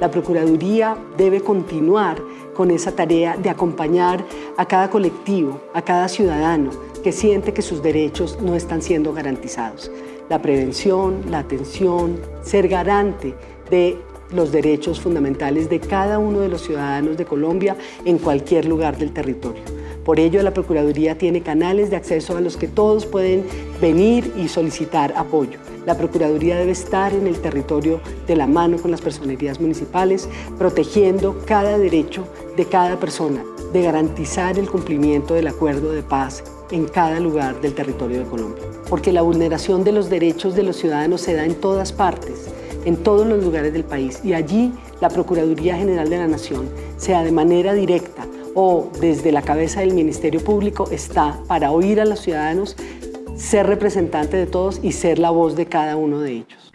La Procuraduría debe continuar con esa tarea de acompañar a cada colectivo, a cada ciudadano que siente que sus derechos no están siendo garantizados. La prevención, la atención, ser garante de los derechos fundamentales de cada uno de los ciudadanos de Colombia en cualquier lugar del territorio. Por ello, la Procuraduría tiene canales de acceso a los que todos pueden venir y solicitar apoyo. La Procuraduría debe estar en el territorio de la mano con las personerías municipales, protegiendo cada derecho de cada persona, de garantizar el cumplimiento del acuerdo de paz en cada lugar del territorio de Colombia. Porque la vulneración de los derechos de los ciudadanos se da en todas partes, en todos los lugares del país y allí la Procuraduría General de la Nación, sea de manera directa o desde la cabeza del Ministerio Público, está para oír a los ciudadanos, ser representante de todos y ser la voz de cada uno de ellos.